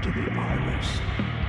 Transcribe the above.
to the iris.